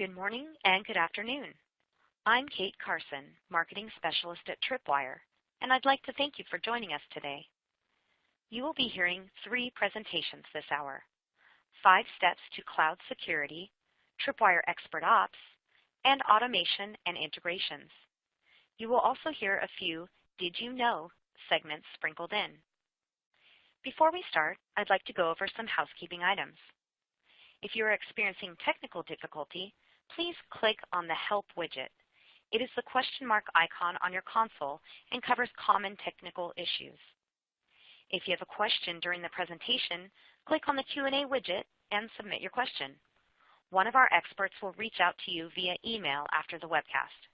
Good morning and good afternoon. I'm Kate Carson, Marketing Specialist at Tripwire, and I'd like to thank you for joining us today. You will be hearing three presentations this hour. Five Steps to Cloud Security, Tripwire Expert Ops, and Automation and Integrations. You will also hear a few Did You Know segments sprinkled in. Before we start, I'd like to go over some housekeeping items. If you are experiencing technical difficulty, please click on the Help widget. It is the question mark icon on your console and covers common technical issues. If you have a question during the presentation, click on the Q&A widget and submit your question. One of our experts will reach out to you via email after the webcast.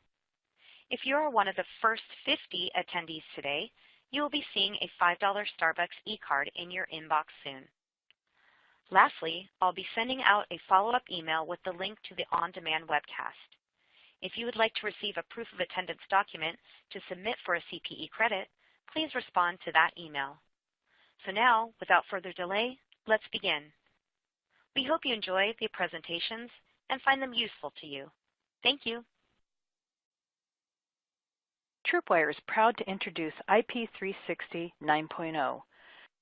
If you are one of the first 50 attendees today, you will be seeing a $5 Starbucks e-card in your inbox soon. Lastly, I'll be sending out a follow-up email with the link to the on-demand webcast. If you would like to receive a proof of attendance document to submit for a CPE credit, please respond to that email. So now, without further delay, let's begin. We hope you enjoy the presentations and find them useful to you. Thank you. Tripwire is proud to introduce IP360 9.0.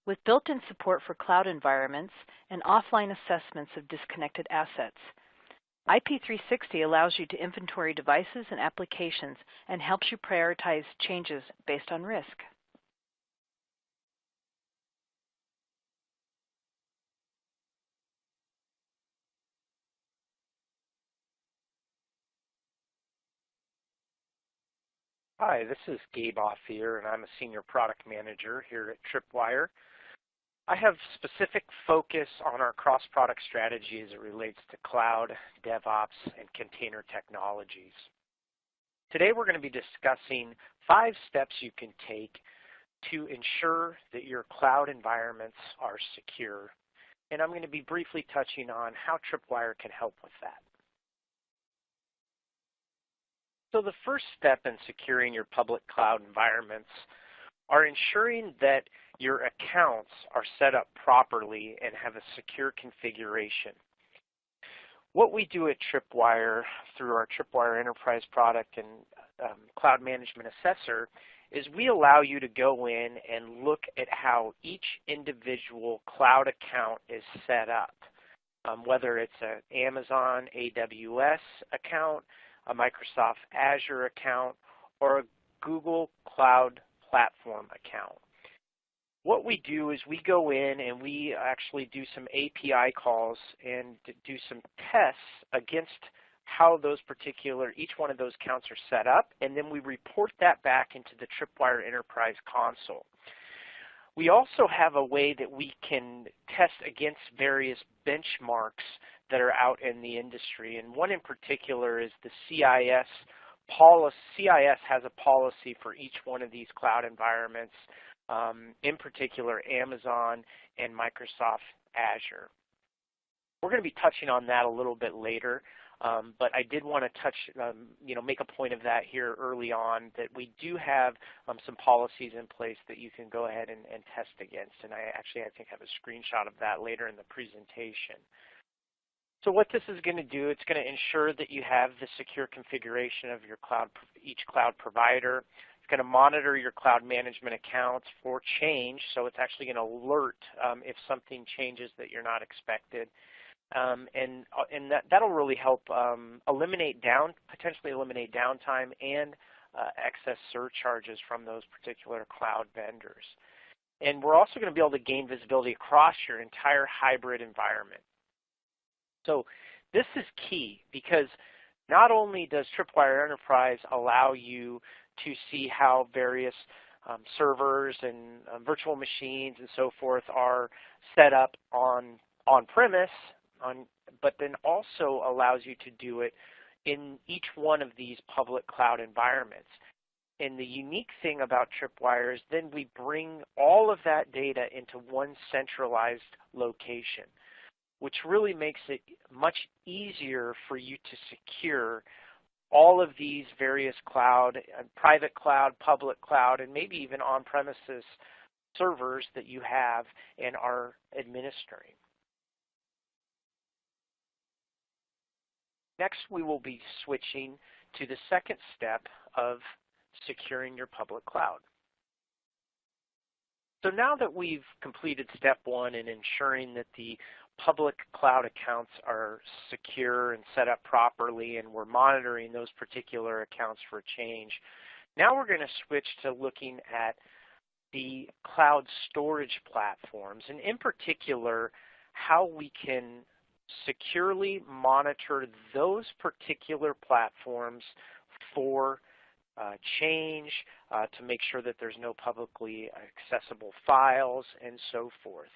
With built-in support for cloud environments and offline assessments of disconnected assets, IP360 allows you to inventory devices and applications and helps you prioritize changes based on risk. Hi, this is Gabe Ophir, and I'm a Senior Product Manager here at Tripwire. I have specific focus on our cross-product strategy as it relates to cloud, DevOps, and container technologies. Today we're going to be discussing five steps you can take to ensure that your cloud environments are secure. And I'm going to be briefly touching on how Tripwire can help with that. So the first step in securing your public cloud environments are ensuring that your accounts are set up properly and have a secure configuration. What we do at Tripwire through our Tripwire Enterprise product and um, Cloud Management Assessor is we allow you to go in and look at how each individual cloud account is set up, um, whether it's an Amazon AWS account, a Microsoft Azure account, or a Google Cloud Platform account. What we do is we go in and we actually do some API calls and do some tests against how those particular, each one of those counts are set up, and then we report that back into the Tripwire Enterprise console. We also have a way that we can test against various benchmarks that are out in the industry, and one in particular is the CIS policy. CIS has a policy for each one of these cloud environments um, in particular Amazon and Microsoft Azure. We're going to be touching on that a little bit later, um, but I did want to touch, um, you know, make a point of that here early on that we do have um, some policies in place that you can go ahead and, and test against, and I actually I think have a screenshot of that later in the presentation. So what this is going to do, it's going to ensure that you have the secure configuration of your cloud, each cloud provider. It's going to monitor your cloud management accounts for change, so it's actually going to alert um, if something changes that you're not expected. Um, and uh, and that, that'll really help um, eliminate down, potentially eliminate downtime and uh, excess surcharges from those particular cloud vendors. And we're also going to be able to gain visibility across your entire hybrid environment. So this is key because not only does Tripwire Enterprise allow you to see how various um, servers and um, virtual machines and so forth are set up on on-premise, on, but then also allows you to do it in each one of these public cloud environments. And the unique thing about Tripwire is then we bring all of that data into one centralized location, which really makes it much easier for you to secure all of these various cloud, uh, private cloud, public cloud, and maybe even on-premises servers that you have and are administering. Next, we will be switching to the second step of securing your public cloud. So now that we've completed step one in ensuring that the public cloud accounts are secure and set up properly and we're monitoring those particular accounts for change, now we're going to switch to looking at the cloud storage platforms and in particular how we can securely monitor those particular platforms for uh, change, uh, to make sure that there's no publicly accessible files, and so forth.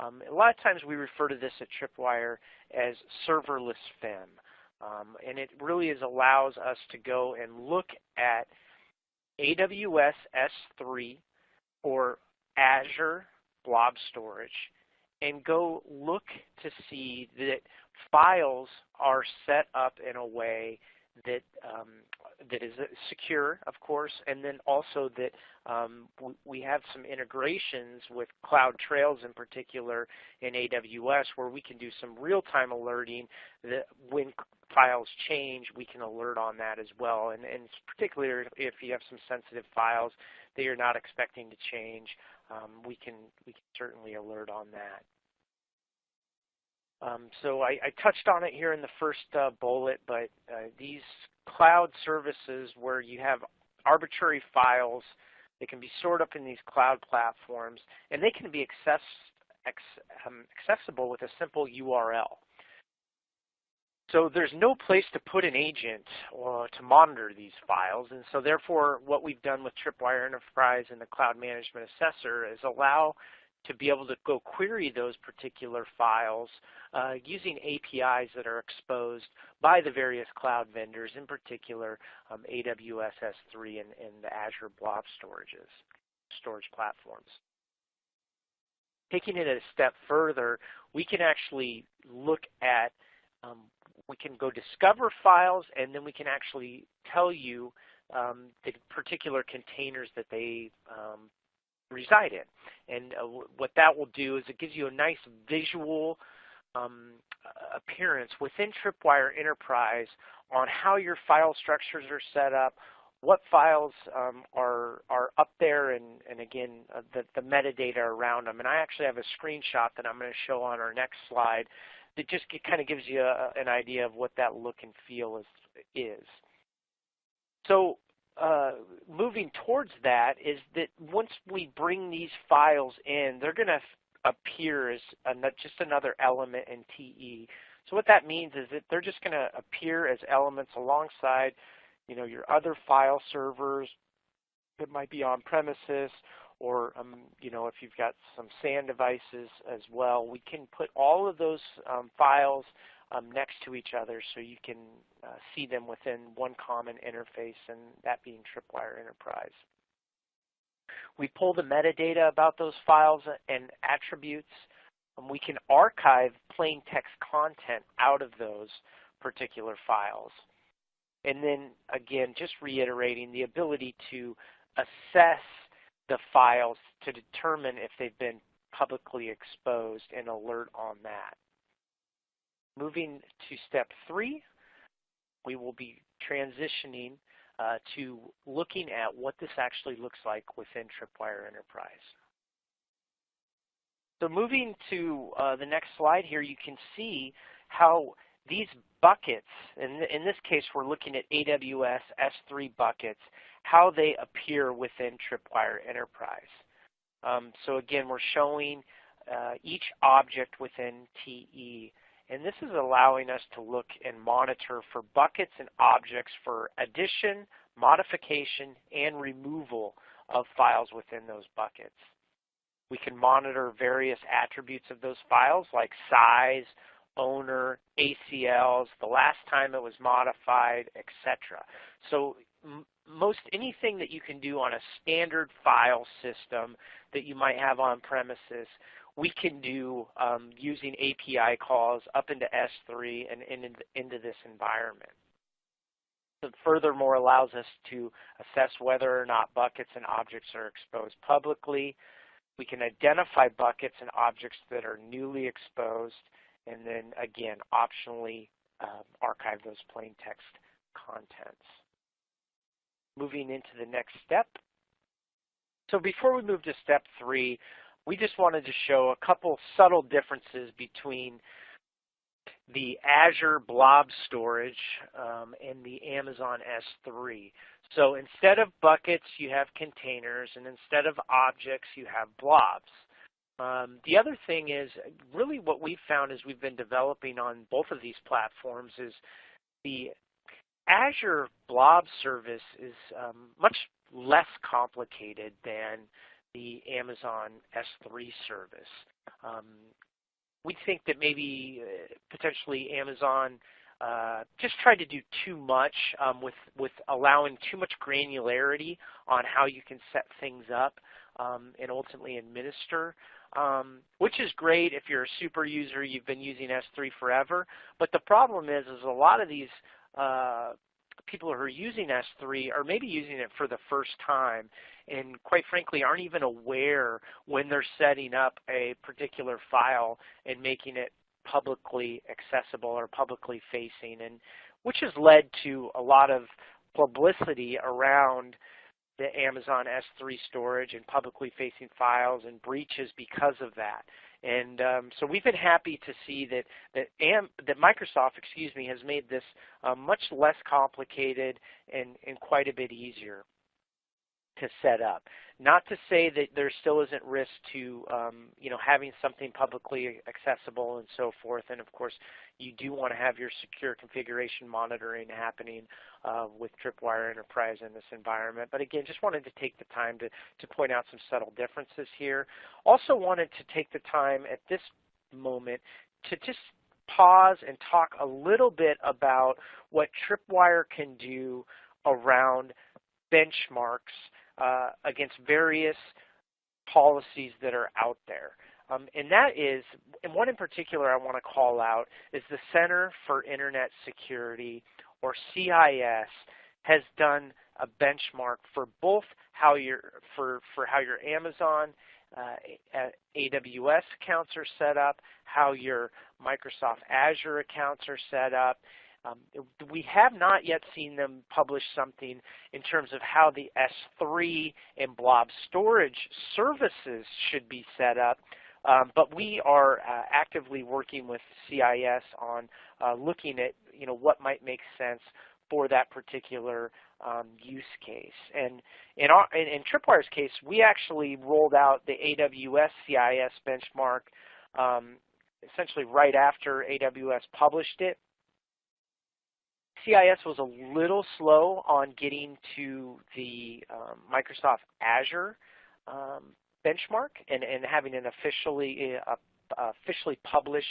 Um, a lot of times we refer to this at Tripwire as serverless FIM, um, and it really is allows us to go and look at AWS S3 or Azure Blob Storage and go look to see that files are set up in a way that um, that is secure, of course, and then also that um, we have some integrations with CloudTrails in particular in AWS where we can do some real-time alerting that when files change, we can alert on that as well. And, and particularly if you have some sensitive files that you're not expecting to change, um, we, can, we can certainly alert on that. Um, so I, I, touched on it here in the first uh, bullet, but uh, these cloud services where you have arbitrary files, they can be stored up in these cloud platforms, and they can be access, um, accessible with a simple URL. So there's no place to put an agent or to monitor these files, and so therefore what we've done with Tripwire Enterprise and the Cloud Management Assessor is allow to be able to go query those particular files uh, using APIs that are exposed by the various cloud vendors, in particular um, AWS S3 and, and the Azure Blob storages, storage platforms. Taking it a step further, we can actually look at, um, we can go discover files and then we can actually tell you um, the particular containers that they um, reside in. And uh, what that will do is it gives you a nice visual um, appearance within Tripwire Enterprise on how your file structures are set up, what files um, are are up there, and, and again, uh, the, the metadata around them. And I actually have a screenshot that I'm going to show on our next slide that just kind of gives you a, an idea of what that look and feel is. is. So uh, moving towards that is that once we bring these files in, they're going to appear as just another element in TE. So what that means is that they're just going to appear as elements alongside, you know, your other file servers that might be on premises, or um, you know, if you've got some SAN devices as well. We can put all of those um, files um, next to each other so you can uh, see them within one common interface, and that being Tripwire Enterprise. We pull the metadata about those files and attributes. Um, we can archive plain text content out of those particular files. And then again, just reiterating the ability to assess the files to determine if they've been publicly exposed and alert on that. Moving to step three, we will be transitioning uh, to looking at what this actually looks like within Tripwire Enterprise. So moving to uh, the next slide here, you can see how these buckets, and in this case we're looking at AWS S3 buckets, how they appear within Tripwire Enterprise. Um, so again, we're showing uh, each object within TE and this is allowing us to look and monitor for buckets and objects for addition, modification, and removal of files within those buckets. We can monitor various attributes of those files like size, owner, ACLs, the last time it was modified, etc. So most anything that you can do on a standard file system that you might have on premises, we can do um, using API calls up into S3 and in, into this environment. It furthermore allows us to assess whether or not buckets and objects are exposed publicly. We can identify buckets and objects that are newly exposed and then again optionally um, archive those plain text contents. Moving into the next step. So before we move to step three, we just wanted to show a couple subtle differences between the Azure Blob Storage um, and the Amazon S3. So instead of buckets, you have containers, and instead of objects, you have blobs. Um, the other thing is really what we've found as we've been developing on both of these platforms is the Azure Blob service is um, much less complicated than the Amazon S3 service. Um, we think that maybe uh, potentially Amazon uh, just tried to do too much um, with, with allowing too much granularity on how you can set things up um, and ultimately administer, um, which is great if you're a super user, you've been using S3 forever. But the problem is, is a lot of these uh, people who are using S3 are maybe using it for the first time and quite frankly aren't even aware when they're setting up a particular file and making it publicly accessible or publicly facing, and which has led to a lot of publicity around the Amazon S3 storage and publicly facing files and breaches because of that. And um, so we've been happy to see that that, Am that Microsoft, excuse me, has made this uh, much less complicated and, and quite a bit easier to set up. Not to say that there still isn't risk to um, you know having something publicly accessible and so forth. And of course, you do want to have your secure configuration monitoring happening uh, with Tripwire Enterprise in this environment. But again, just wanted to take the time to, to point out some subtle differences here. Also wanted to take the time at this moment to just pause and talk a little bit about what Tripwire can do around benchmarks uh, against various policies that are out there. Um, and that is, and one in particular I want to call out is the Center for Internet Security, or CIS, has done a benchmark for both how your for for how your Amazon uh, AWS accounts are set up, how your Microsoft Azure accounts are set up, um, we have not yet seen them publish something in terms of how the S3 and blob storage services should be set up, um, but we are uh, actively working with CIS on uh, looking at you know what might make sense for that particular um, use case. And in, our, in, in, Tripwire's case, we actually rolled out the AWS CIS benchmark um, essentially right after AWS published it. CIS was a little slow on getting to the um, Microsoft Azure um, benchmark and, and having an officially uh, officially published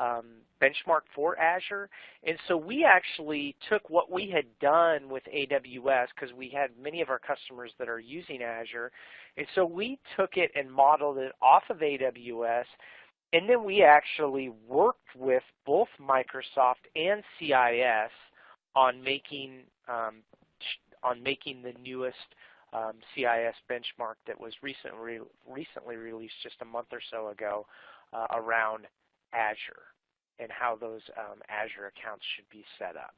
um, benchmark for Azure. And so we actually took what we had done with AWS because we had many of our customers that are using Azure. And so we took it and modeled it off of AWS. And then we actually worked with both Microsoft and CIS on making um, on making the newest um, CIS benchmark that was recently recently released just a month or so ago uh, around Azure and how those um, Azure accounts should be set up.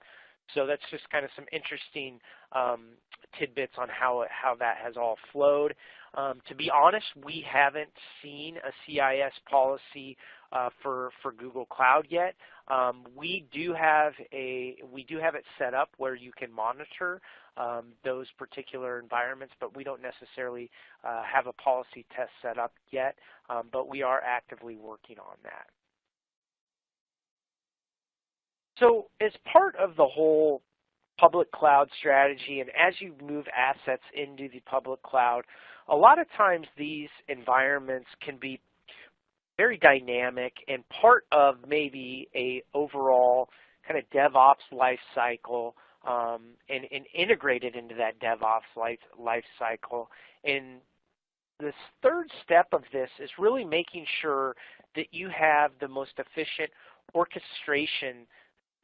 So that's just kind of some interesting um, tidbits on how how that has all flowed. Um, to be honest, we haven't seen a CIS policy uh, for for Google Cloud yet. Um, we do have a we do have it set up where you can monitor um, those particular environments, but we don't necessarily uh, have a policy test set up yet. Um, but we are actively working on that. So as part of the whole public cloud strategy and as you move assets into the public cloud, a lot of times these environments can be very dynamic and part of maybe a overall kind of DevOps life cycle um, and, and, integrated into that DevOps life, life cycle. And this third step of this is really making sure that you have the most efficient orchestration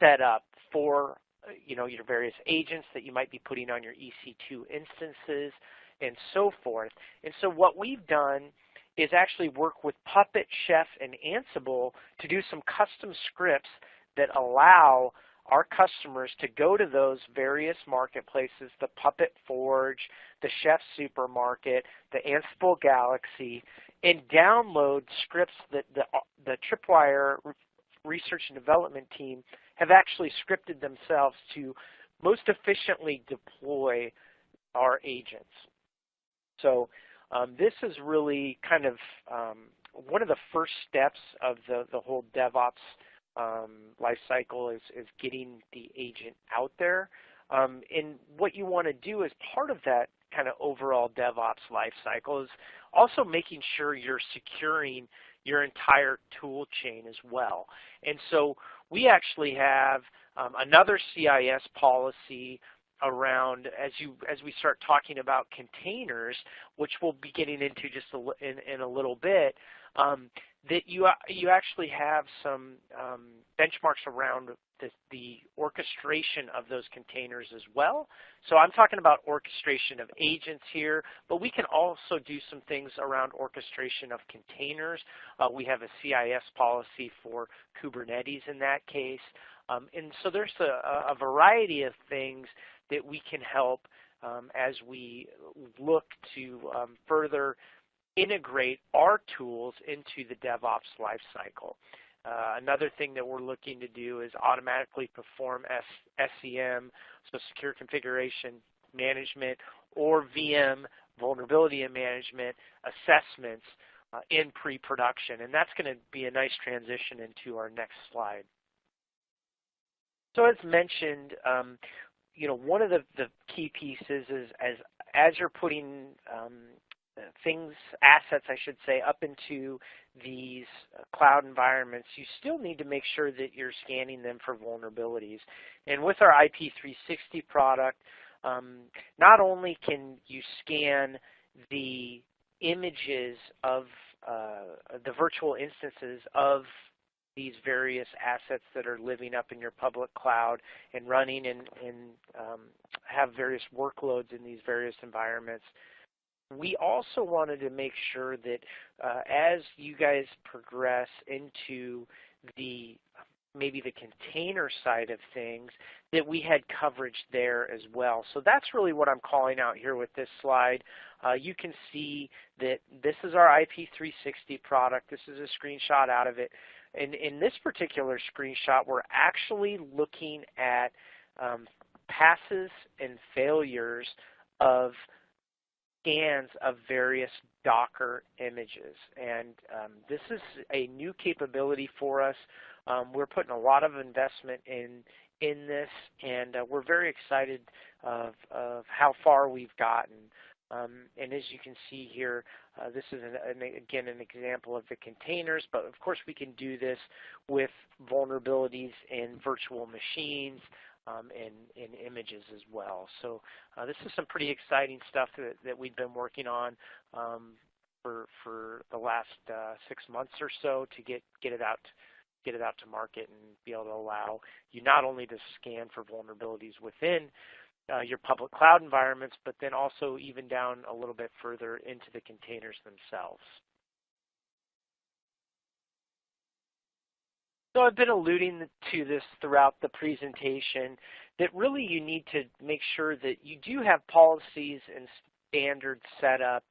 set up for you know, your various agents that you might be putting on your EC2 instances and so forth. And so what we've done is actually work with Puppet, Chef, and Ansible to do some custom scripts that allow our customers to go to those various marketplaces, the Puppet Forge, the Chef Supermarket, the Ansible Galaxy, and download scripts that the, the Tripwire research and development team have actually scripted themselves to most efficiently deploy our agents. So um, this is really kind of um, one of the first steps of the, the whole DevOps um, life cycle is, is getting the agent out there. Um, and what you want to do as part of that kind of overall DevOps life cycle is also making sure you're securing your entire tool chain as well. And so we actually have um, another CIS policy around as you as we start talking about containers, which we'll be getting into just a, in, in a little bit um, that you you actually have some um, benchmarks around the, the, orchestration of those containers as well. So I'm talking about orchestration of agents here, but we can also do some things around orchestration of containers. Uh, we have a CIS policy for Kubernetes in that case. Um, and so there's a, a, variety of things that we can help um, as we look to um, further integrate our tools into the DevOps lifecycle. Uh, another thing that we're looking to do is automatically perform S SCM, so secure configuration management, or VM vulnerability and management assessments uh, in pre-production. And that's going to be a nice transition into our next slide. So as mentioned, um, you know, one of the, the key pieces is as as you're putting um, things, assets, I should say, up into these cloud environments, you still need to make sure that you're scanning them for vulnerabilities. And with our IP360 product, um, not only can you scan the images of uh, the virtual instances of these various assets that are living up in your public cloud and running and, and um, have various workloads in these various environments, we also wanted to make sure that uh, as you guys progress into the maybe the container side of things, that we had coverage there as well. So that's really what I'm calling out here with this slide. Uh, you can see that this is our IP360 product. This is a screenshot out of it. In this particular screenshot, we're actually looking at um, passes and failures of scans of various Docker images. And um, this is a new capability for us. Um, we're putting a lot of investment in in this, and uh, we're very excited of, of how far we've gotten. Um, and as you can see here, uh, this is an, an, again an example of the containers, but of course we can do this with vulnerabilities in virtual machines, um, and, images as well. So uh, this is some pretty exciting stuff that, that we've been working on um, for, for the last uh, six months or so to get, get it out get it out to market and be able to allow you not only to scan for vulnerabilities within uh, your public cloud environments, but then also even down a little bit further into the containers themselves. So I've been alluding to this throughout the presentation, that really you need to make sure that you do have policies and standards set up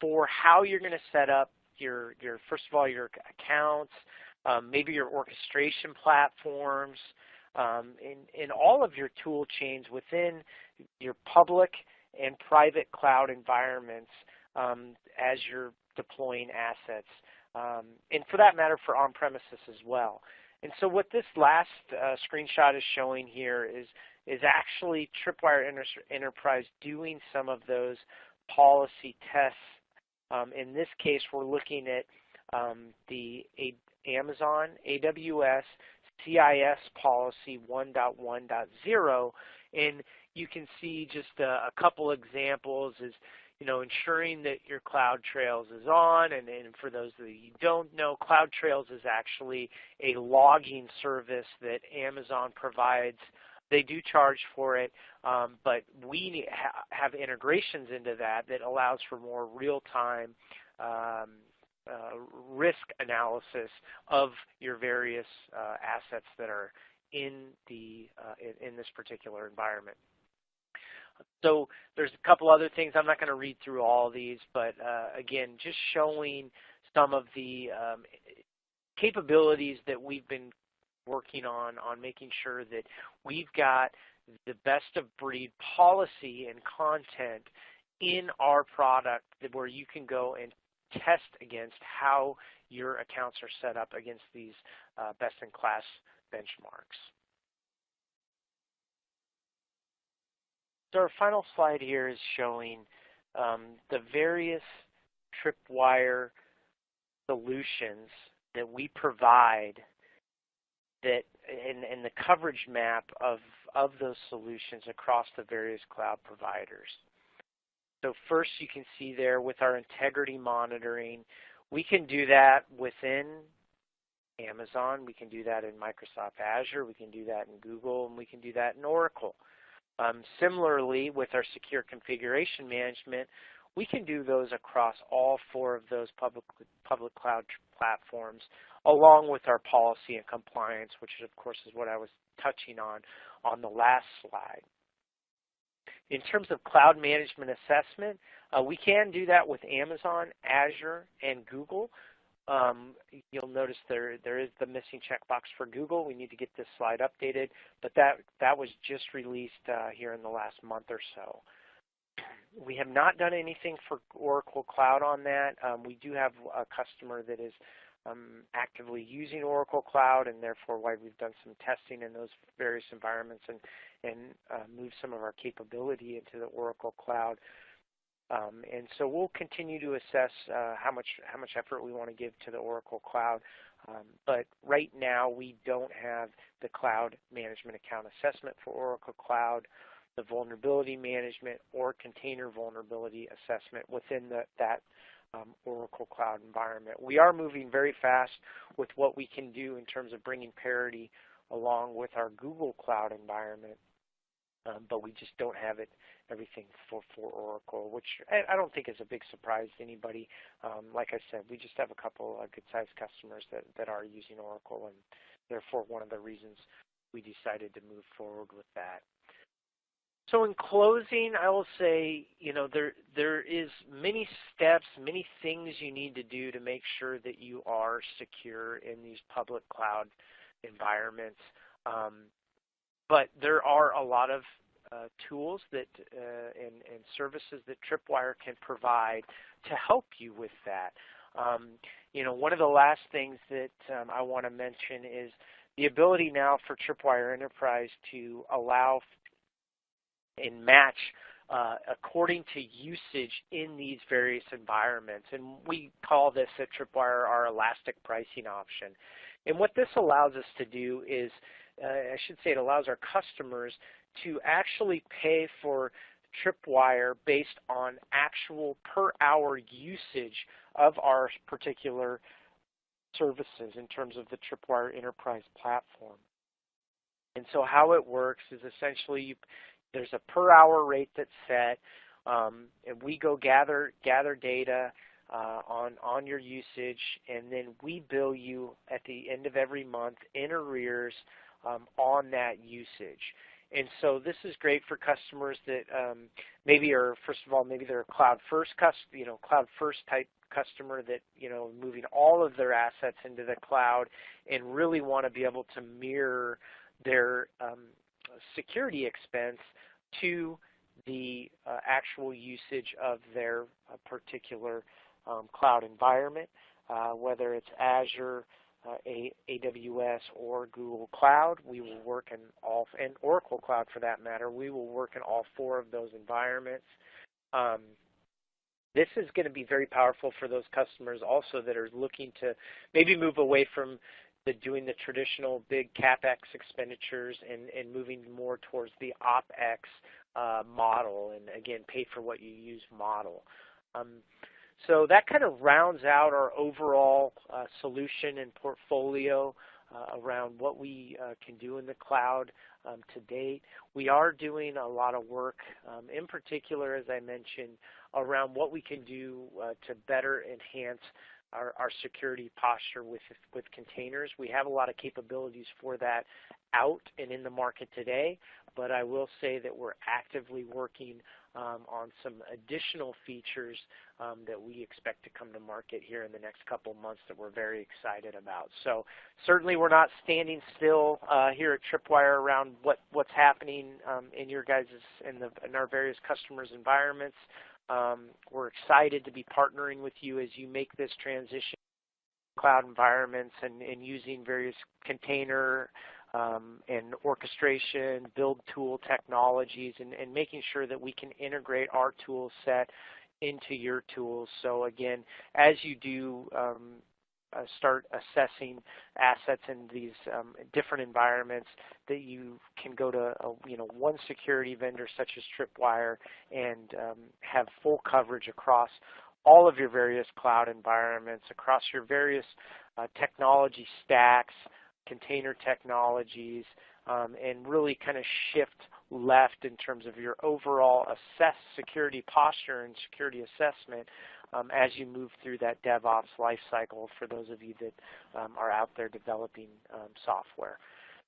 for how you're going to set up your, your first of all, your accounts, um, maybe your orchestration platforms, um, in, in all of your tool chains within your public and private cloud environments um, as you're deploying assets um, and for that matter for on-premises as well. And so what this last uh, screenshot is showing here is, is actually Tripwire Enter Enterprise doing some of those policy tests. Um, in this case, we're looking at um, the A Amazon AWS CIS policy 1.1.0, and you can see just a, a couple examples is you know, ensuring that your CloudTrails is on. And, and for those that you don't know, CloudTrails is actually a logging service that Amazon provides. They do charge for it, um, but we ha have integrations into that that allows for more real-time um, uh, risk analysis of your various uh, assets that are in the uh, in, in, this particular environment. So there's a couple other things. I'm not going to read through all these, but uh, again, just showing some of the um, capabilities that we've been working on on making sure that we've got the best of breed policy and content in our product where you can go and test against how your accounts are set up against these uh, best-in-class benchmarks. So our final slide here is showing um, the various tripwire solutions that we provide that and, and the coverage map of, of those solutions across the various cloud providers. So first you can see there with our integrity monitoring, we can do that within Amazon, we can do that in Microsoft Azure, we can do that in Google, and we can do that in Oracle. Um, similarly, with our secure configuration management, we can do those across all four of those public, public cloud platforms, along with our policy and compliance, which of course is what I was touching on on the last slide. In terms of cloud management assessment, uh, we can do that with Amazon, Azure, and Google. Um, you'll notice there there is the missing checkbox for Google. We need to get this slide updated, but that that was just released uh, here in the last month or so. We have not done anything for Oracle Cloud on that. Um, we do have a customer that is um, actively using Oracle Cloud, and therefore why we've done some testing in those various environments and and uh, move some of our capability into the Oracle Cloud. Um, and so we'll continue to assess uh, how much how much effort we want to give to the Oracle Cloud. Um, but right now we don't have the cloud management account assessment for Oracle Cloud, the vulnerability management or container vulnerability assessment within the, that um, Oracle Cloud environment. We are moving very fast with what we can do in terms of bringing parity along with our Google Cloud environment, um, but we just don't have it everything for, for Oracle, which I, I don't think is a big surprise to anybody. Um, like I said, we just have a couple of good-sized customers that, that are using Oracle, and therefore one of the reasons we decided to move forward with that. So in closing, I will say, you know, there there is many steps, many things you need to do to make sure that you are secure in these public cloud environments. Um, but there are a lot of uh, tools that uh, and, and, services that Tripwire can provide to help you with that. Um, you know, one of the last things that um, I want to mention is the ability now for Tripwire Enterprise to allow and match uh, according to usage in these various environments. And we call this at Tripwire our elastic pricing option. And what this allows us to do is, uh, I should say it allows our customers to actually pay for Tripwire based on actual per hour usage of our particular services in terms of the Tripwire Enterprise platform. And so how it works is essentially you, there's a per hour rate that's set, um, and we go gather gather data uh, on on your usage, and then we bill you at the end of every month in arrears um, on that usage. And so this is great for customers that um, maybe are, first of all, maybe they're a cloud first, you know, cloud first type customer that, you know, moving all of their assets into the cloud and really want to be able to mirror their um, security expense to the uh, actual usage of their uh, particular um, cloud environment, uh, whether it's Azure, AWS or Google Cloud. We will work in all, and Oracle Cloud for that matter, we will work in all four of those environments. Um, this is going to be very powerful for those customers also that are looking to maybe move away from the doing the traditional big CapEx expenditures and, and moving more towards the OpEx uh, model and again pay for what you use model. Um, so that kind of rounds out our overall uh, solution and portfolio uh, around what we uh, can do in the cloud um, to date. We are doing a lot of work, um, in particular, as I mentioned, around what we can do uh, to better enhance our, our security posture with, with containers. We have a lot of capabilities for that out and in the market today, but I will say that we're actively working um, on some additional features um, that we expect to come to market here in the next couple months that we're very excited about. So certainly we're not standing still uh, here at Tripwire around what, what's happening um, in your guys' in, the, in our various customers' environments. Um, we're excited to be partnering with you as you make this transition cloud environments and, and using various container um, and orchestration, build tool technologies, and, and, making sure that we can integrate our tool set into your tools. So again, as you do um, uh, start assessing assets in these um, different environments that you can go to a, you know one security vendor such as Tripwire and um, have full coverage across all of your various cloud environments, across your various uh, technology stacks, container technologies, um, and really kind of shift left in terms of your overall assess security posture and security assessment um, as you move through that DevOps lifecycle for those of you that um, are out there developing um, software.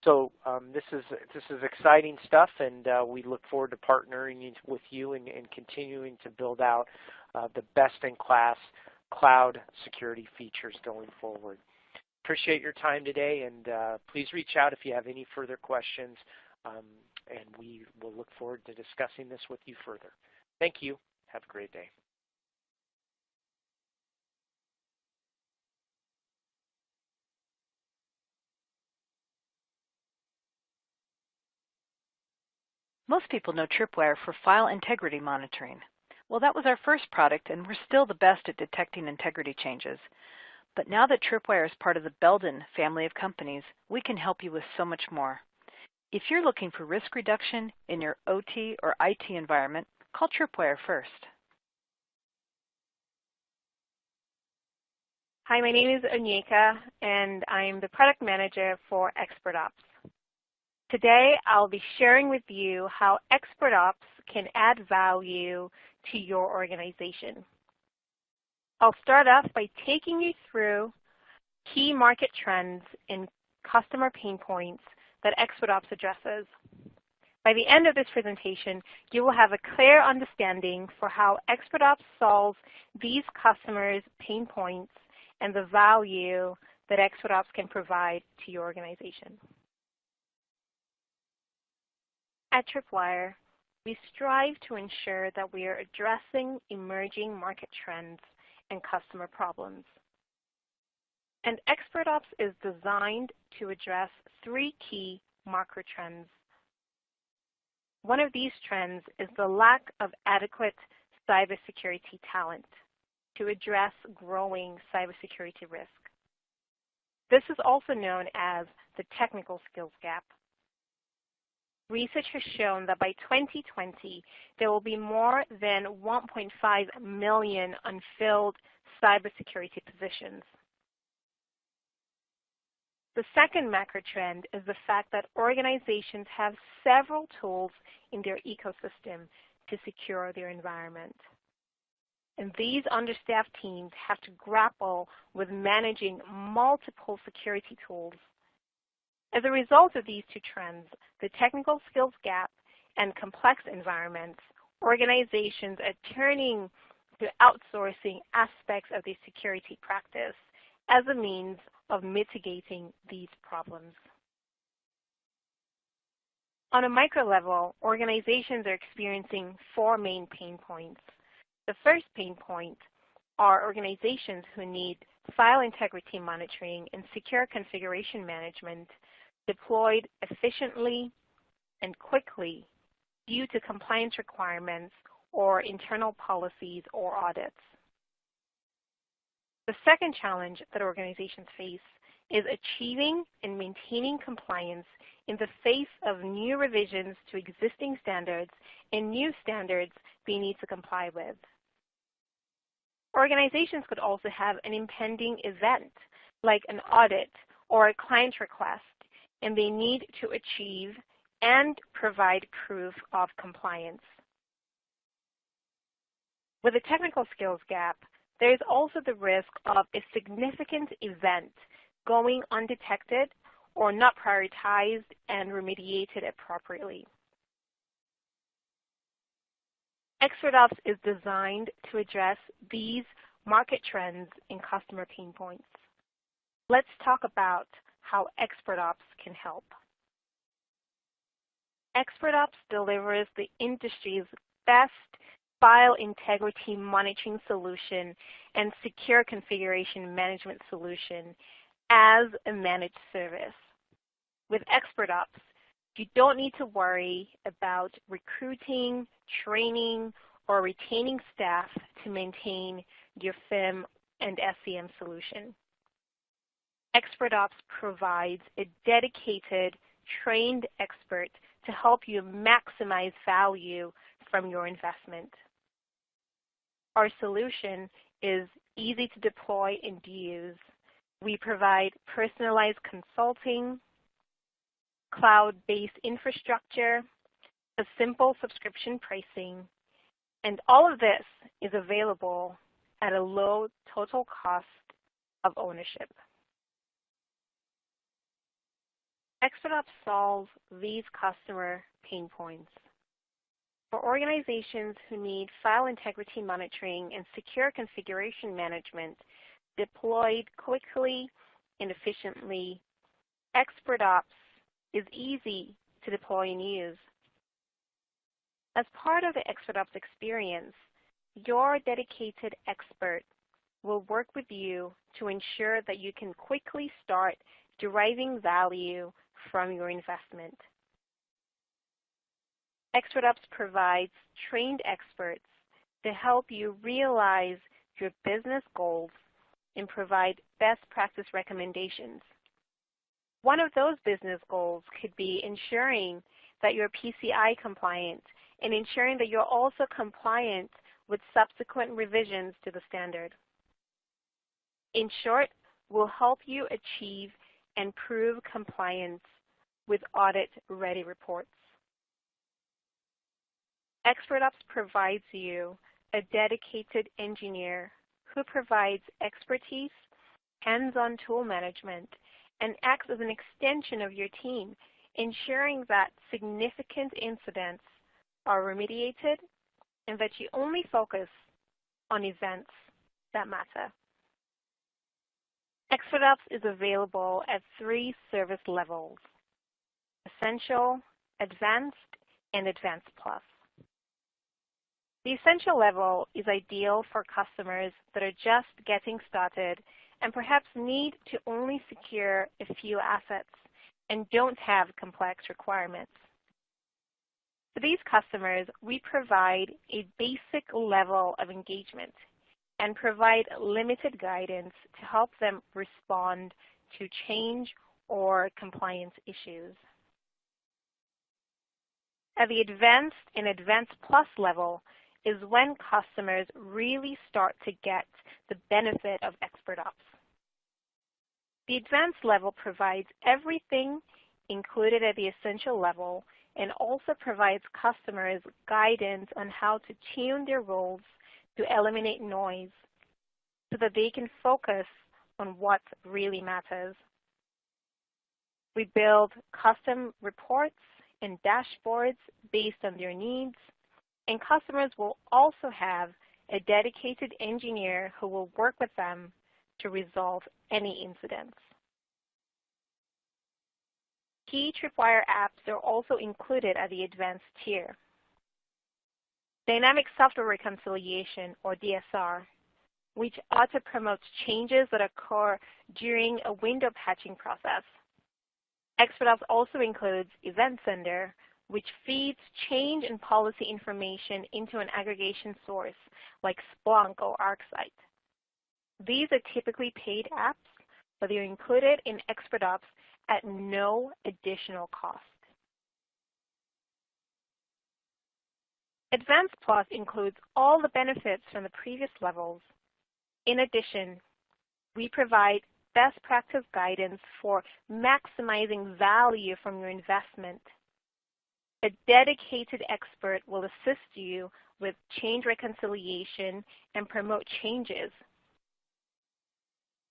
So um, this is this is exciting stuff, and uh, we look forward to partnering with you and, and continuing to build out uh, the best-in-class cloud security features going forward. Appreciate your time today, and uh, please reach out if you have any further questions, um, and we will look forward to discussing this with you further. Thank you. Have a great day. Most people know Tripwire for file integrity monitoring. Well, that was our first product, and we're still the best at detecting integrity changes. But now that Tripwire is part of the Belden family of companies, we can help you with so much more. If you're looking for risk reduction in your OT or IT environment, call Tripwire first. Hi, my name is Onyeka, and I'm the product manager for ExpertOps. Today, I'll be sharing with you how ExpertOps can add value to your organization. I'll start off by taking you through key market trends and customer pain points that ExpertOps addresses. By the end of this presentation, you will have a clear understanding for how ExpertOps solves these customers' pain points and the value that ExpertOps can provide to your organization. At Tripwire, we strive to ensure that we are addressing emerging market trends and customer problems. And ExpertOps is designed to address three key macro trends. One of these trends is the lack of adequate cybersecurity talent to address growing cybersecurity risk. This is also known as the technical skills gap. Research has shown that by 2020, there will be more than 1.5 million unfilled cybersecurity positions. The second macro trend is the fact that organizations have several tools in their ecosystem to secure their environment. And these understaffed teams have to grapple with managing multiple security tools as a result of these two trends, the technical skills gap and complex environments, organizations are turning to outsourcing aspects of their security practice as a means of mitigating these problems. On a micro level, organizations are experiencing four main pain points. The first pain point are organizations who need file integrity monitoring and secure configuration management deployed efficiently and quickly due to compliance requirements or internal policies or audits. The second challenge that organizations face is achieving and maintaining compliance in the face of new revisions to existing standards and new standards they need to comply with. Organizations could also have an impending event like an audit or a client request and they need to achieve and provide proof of compliance. With a technical skills gap, there is also the risk of a significant event going undetected or not prioritized and remediated appropriately. ExpertOps is designed to address these market trends and customer pain points. Let's talk about how ExpertOps can help. ExpertOps delivers the industry's best file integrity monitoring solution and secure configuration management solution as a managed service. With ExpertOps, you don't need to worry about recruiting, training, or retaining staff to maintain your FIM and SCM solution. ExpertOps provides a dedicated, trained expert to help you maximize value from your investment. Our solution is easy to deploy and use. We provide personalized consulting, cloud-based infrastructure, a simple subscription pricing, and all of this is available at a low total cost of ownership. ExpertOps solves these customer pain points. For organizations who need file integrity monitoring and secure configuration management deployed quickly and efficiently, ExpertOps is easy to deploy and use. As part of the ExpertOps experience, your dedicated expert will work with you to ensure that you can quickly start deriving value from your investment. ExpertOps provides trained experts to help you realize your business goals and provide best practice recommendations. One of those business goals could be ensuring that you're PCI compliant and ensuring that you're also compliant with subsequent revisions to the standard. In short, we'll help you achieve and prove compliance with audit-ready reports. ExpertOps provides you a dedicated engineer who provides expertise, hands-on tool management, and acts as an extension of your team, ensuring that significant incidents are remediated and that you only focus on events that matter. ExpertOps is available at three service levels, Essential, Advanced, and Advanced Plus. The Essential level is ideal for customers that are just getting started and perhaps need to only secure a few assets and don't have complex requirements. For these customers, we provide a basic level of engagement and provide limited guidance to help them respond to change or compliance issues. At the Advanced and Advanced Plus level is when customers really start to get the benefit of ExpertOps. The Advanced level provides everything included at the Essential level and also provides customers guidance on how to tune their roles to eliminate noise so that they can focus on what really matters. We build custom reports and dashboards based on their needs, and customers will also have a dedicated engineer who will work with them to resolve any incidents. Key Tripwire apps are also included at the advanced tier. Dynamic Software Reconciliation, or DSR, which auto-promotes changes that occur during a window patching process. ExpertOps also includes Event Sender, which feeds change and policy information into an aggregation source like Splunk or ArcSight. These are typically paid apps, but they're included in ExpertOps at no additional cost. Advanced Plus includes all the benefits from the previous levels. In addition, we provide best practice guidance for maximizing value from your investment. A dedicated expert will assist you with change reconciliation and promote changes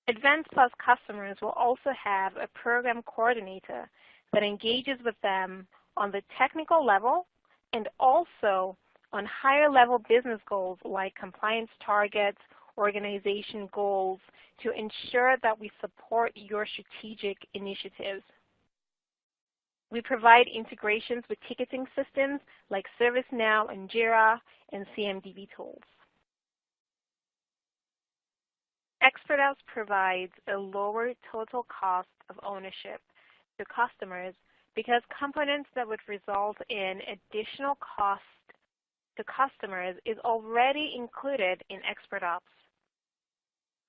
Advanced Plus customers will also have a program coordinator that engages with them on the technical level and also on higher level business goals like compliance targets, organization goals to ensure that we support your strategic initiatives. We provide integrations with ticketing systems like ServiceNow and Jira and CMDB tools. ExpertOps provides a lower total cost of ownership to customers because components that would result in additional cost to customers is already included in ExpertOps.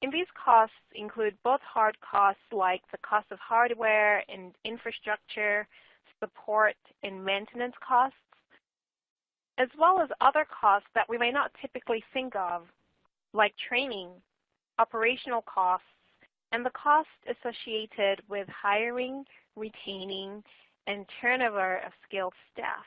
And these costs include both hard costs like the cost of hardware and infrastructure, support and maintenance costs, as well as other costs that we may not typically think of, like training, operational costs, and the cost associated with hiring, retaining, and turnover of skilled staff.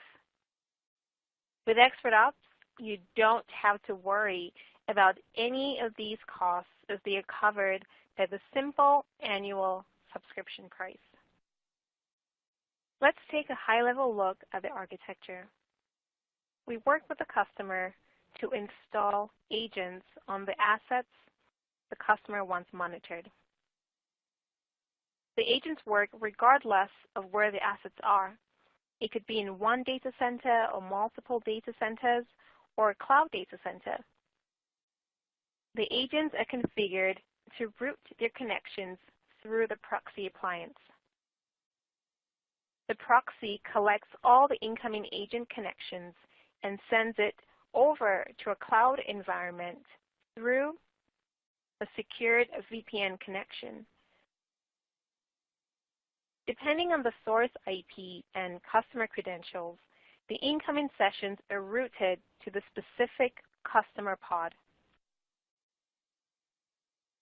With ExpertOps, you don't have to worry about any of these costs as they are covered by the simple annual subscription price. Let's take a high-level look at the architecture. We work with the customer to install agents on the assets the customer wants monitored. The agents work regardless of where the assets are. It could be in one data center or multiple data centers or a cloud data center. The agents are configured to route their connections through the proxy appliance. The proxy collects all the incoming agent connections and sends it over to a cloud environment through a secured VPN connection. Depending on the source IP and customer credentials, the incoming sessions are routed to the specific customer pod.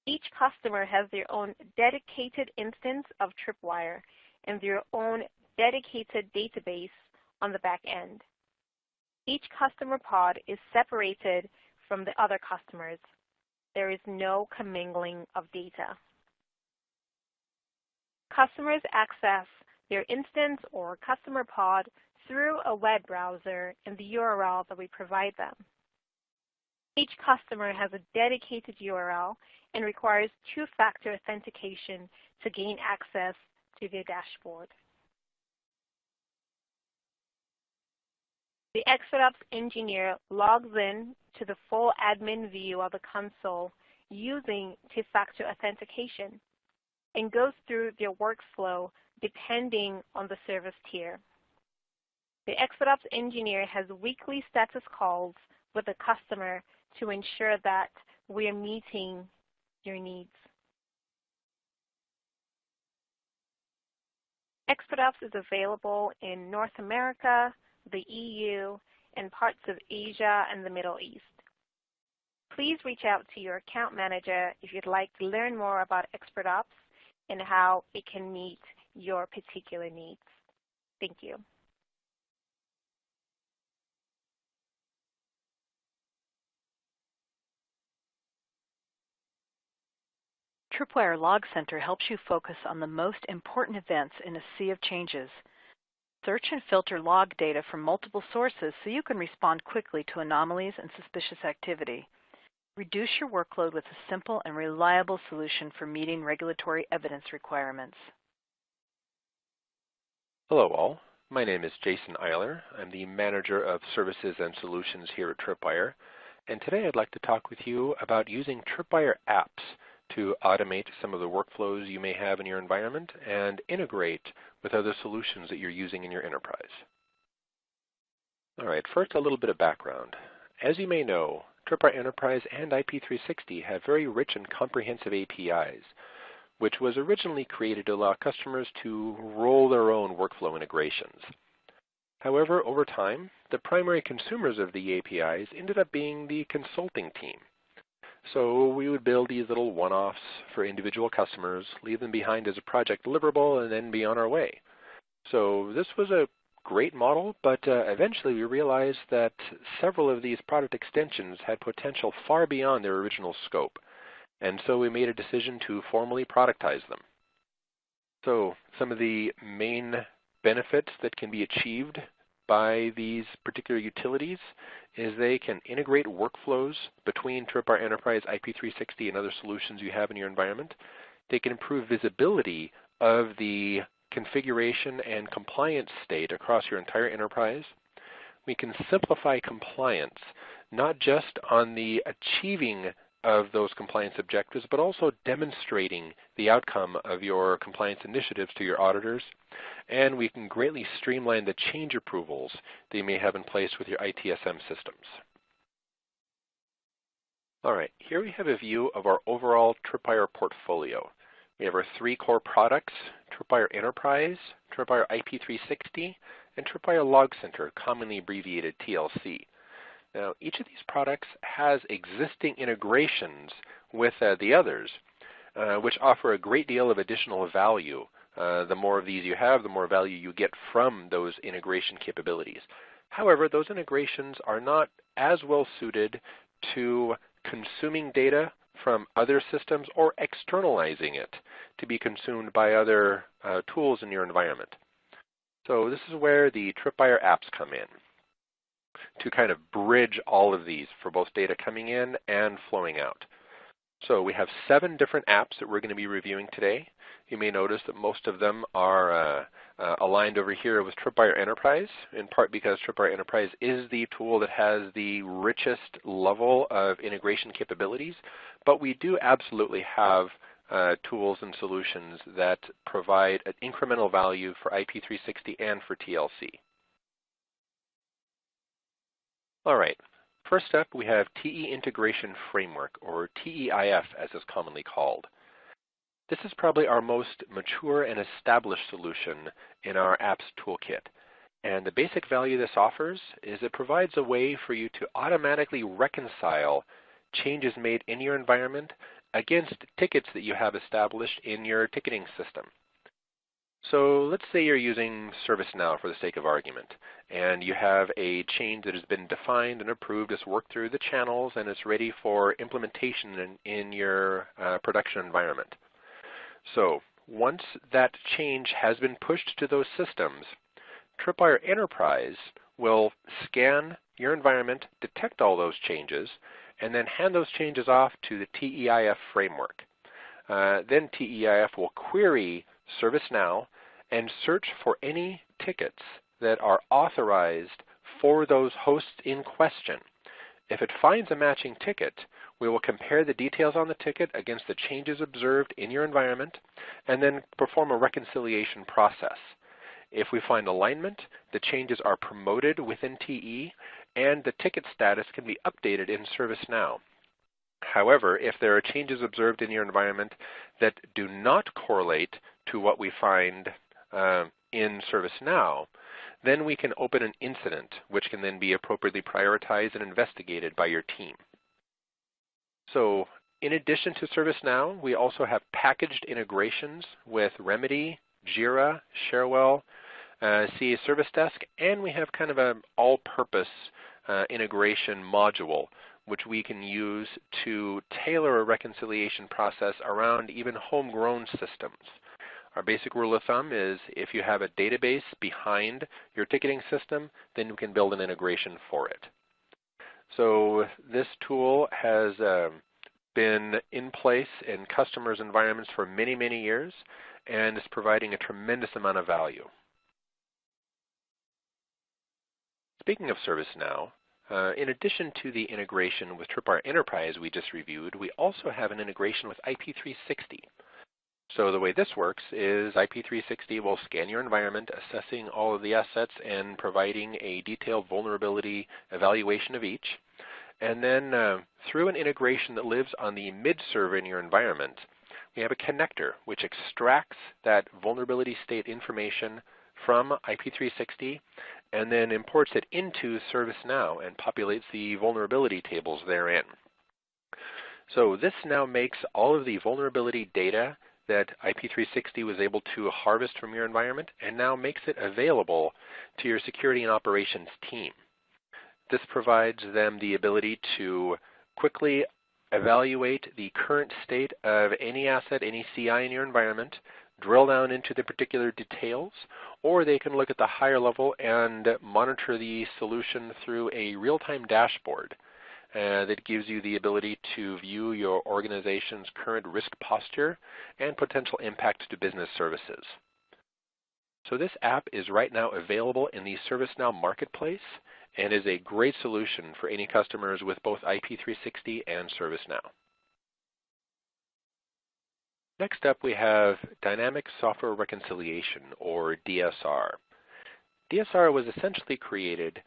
Each customer has their own dedicated instance of Tripwire and their own dedicated database on the back end. Each customer pod is separated from the other customers. There is no commingling of data. Customers access their instance or customer pod through a web browser and the URL that we provide them. Each customer has a dedicated URL and requires two-factor authentication to gain access to their dashboard. The ExpertOps engineer logs in to the full admin view of the console using two-factor authentication and goes through their workflow depending on the service tier. The ExpertOps engineer has weekly status calls with the customer to ensure that we are meeting your needs. ExpertOps is available in North America, the EU, and parts of Asia and the Middle East. Please reach out to your account manager if you'd like to learn more about ExpertOps and how it can meet your particular needs. Thank you. Tripwire Log Center helps you focus on the most important events in a sea of changes. Search and filter log data from multiple sources so you can respond quickly to anomalies and suspicious activity. Reduce your workload with a simple and reliable solution for meeting regulatory evidence requirements. Hello all. My name is Jason Eiler. I'm the Manager of Services and Solutions here at Tripwire. And today I'd like to talk with you about using Tripwire apps to automate some of the workflows you may have in your environment and integrate with other solutions that you're using in your enterprise. All right, first a little bit of background. As you may know, Tripwire Enterprise and IP360 have very rich and comprehensive APIs, which was originally created to allow customers to roll their own workflow integrations. However, over time, the primary consumers of the APIs ended up being the consulting team. So we would build these little one-offs for individual customers, leave them behind as a project deliverable, and then be on our way. So this was a great model, but uh, eventually we realized that several of these product extensions had potential far beyond their original scope. and so we made a decision to formally productize them. So some of the main benefits that can be achieved by these particular utilities is they can integrate workflows between Tripwire Enterprise IP360 and other solutions you have in your environment. They can improve visibility of the configuration and compliance state across your entire enterprise. We can simplify compliance, not just on the achieving of those compliance objectives, but also demonstrating the outcome of your compliance initiatives to your auditors. And we can greatly streamline the change approvals that you may have in place with your ITSM systems. All right, here we have a view of our overall Tripwire portfolio. We have our three core products, Tripwire Enterprise, Tripwire IP360, and Tripwire Log Center, commonly abbreviated TLC. Now, each of these products has existing integrations with uh, the others, uh, which offer a great deal of additional value. Uh, the more of these you have, the more value you get from those integration capabilities. However, those integrations are not as well suited to consuming data from other systems or externalizing it to be consumed by other uh, tools in your environment. So this is where the Tripwire apps come in to kind of bridge all of these for both data coming in and flowing out. So we have seven different apps that we're going to be reviewing today. You may notice that most of them are uh, uh, aligned over here with Tripwire Enterprise, in part because Tripwire Enterprise is the tool that has the richest level of integration capabilities, but we do absolutely have uh, tools and solutions that provide an incremental value for IP360 and for TLC. All right. First up, we have TE Integration Framework, or TEIF as it's commonly called. This is probably our most mature and established solution in our apps toolkit. And the basic value this offers is it provides a way for you to automatically reconcile changes made in your environment against tickets that you have established in your ticketing system. So let's say you're using ServiceNow for the sake of argument, and you have a change that has been defined and approved, it's worked through the channels, and it's ready for implementation in, in your uh, production environment. So once that change has been pushed to those systems, Tripwire Enterprise will scan your environment, detect all those changes, and then hand those changes off to the TEIF framework. Uh, then TEIF will query ServiceNow and search for any tickets that are authorized for those hosts in question. If it finds a matching ticket, we will compare the details on the ticket against the changes observed in your environment and then perform a reconciliation process. If we find alignment, the changes are promoted within TE and the ticket status can be updated in ServiceNow. However, if there are changes observed in your environment that do not correlate to what we find uh, in ServiceNow, then we can open an incident, which can then be appropriately prioritized and investigated by your team. So in addition to ServiceNow, we also have packaged integrations with Remedy, Jira, Cherwell, uh, CA Service Desk, and we have kind of an all-purpose uh, integration module which we can use to tailor a reconciliation process around even homegrown systems. Our basic rule of thumb is if you have a database behind your ticketing system, then you can build an integration for it. So this tool has um, been in place in customers' environments for many, many years and is providing a tremendous amount of value. Speaking of ServiceNow, uh, in addition to the integration with Tripwire Enterprise we just reviewed, we also have an integration with IP360. So the way this works is IP360 will scan your environment, assessing all of the assets and providing a detailed vulnerability evaluation of each. And then uh, through an integration that lives on the mid server in your environment, we have a connector which extracts that vulnerability state information from IP360 and then imports it into ServiceNow and populates the vulnerability tables therein. So this now makes all of the vulnerability data that IP360 was able to harvest from your environment and now makes it available to your security and operations team. This provides them the ability to quickly evaluate the current state of any asset, any CI in your environment, drill down into the particular details, or they can look at the higher level and monitor the solution through a real-time dashboard uh, that gives you the ability to view your organization's current risk posture and potential impact to business services. So this app is right now available in the ServiceNow Marketplace and is a great solution for any customers with both IP360 and ServiceNow. Next up we have Dynamic Software Reconciliation or DSR. DSR was essentially created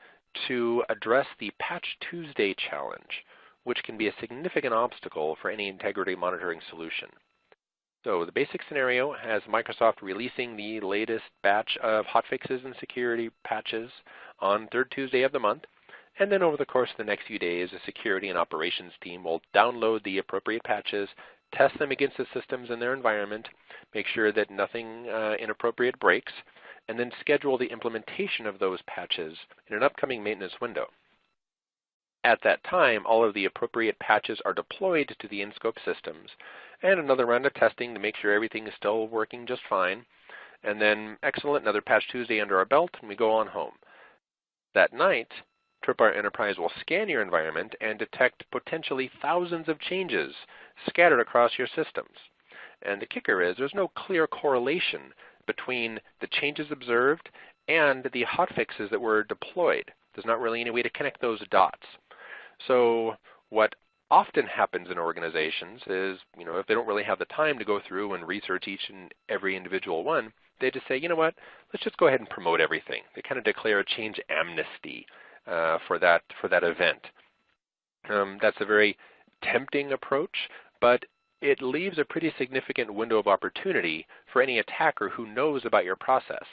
to address the Patch Tuesday challenge, which can be a significant obstacle for any integrity monitoring solution. So the basic scenario has Microsoft releasing the latest batch of hotfixes and security patches on third Tuesday of the month, and then over the course of the next few days, a security and operations team will download the appropriate patches, test them against the systems in their environment, make sure that nothing uh, inappropriate breaks, and then schedule the implementation of those patches in an upcoming maintenance window. At that time, all of the appropriate patches are deployed to the in-scope systems, and another round of testing to make sure everything is still working just fine. And then, excellent, another Patch Tuesday under our belt, and we go on home. That night, Tripwire Enterprise will scan your environment and detect potentially thousands of changes scattered across your systems. And the kicker is there's no clear correlation between the changes observed and the hotfixes that were deployed. There's not really any way to connect those dots. So what often happens in organizations is, you know, if they don't really have the time to go through and research each and every individual one, they just say, you know what, let's just go ahead and promote everything. They kind of declare a change amnesty uh, for that for that event. Um, that's a very tempting approach, but it leaves a pretty significant window of opportunity for any attacker who knows about your process.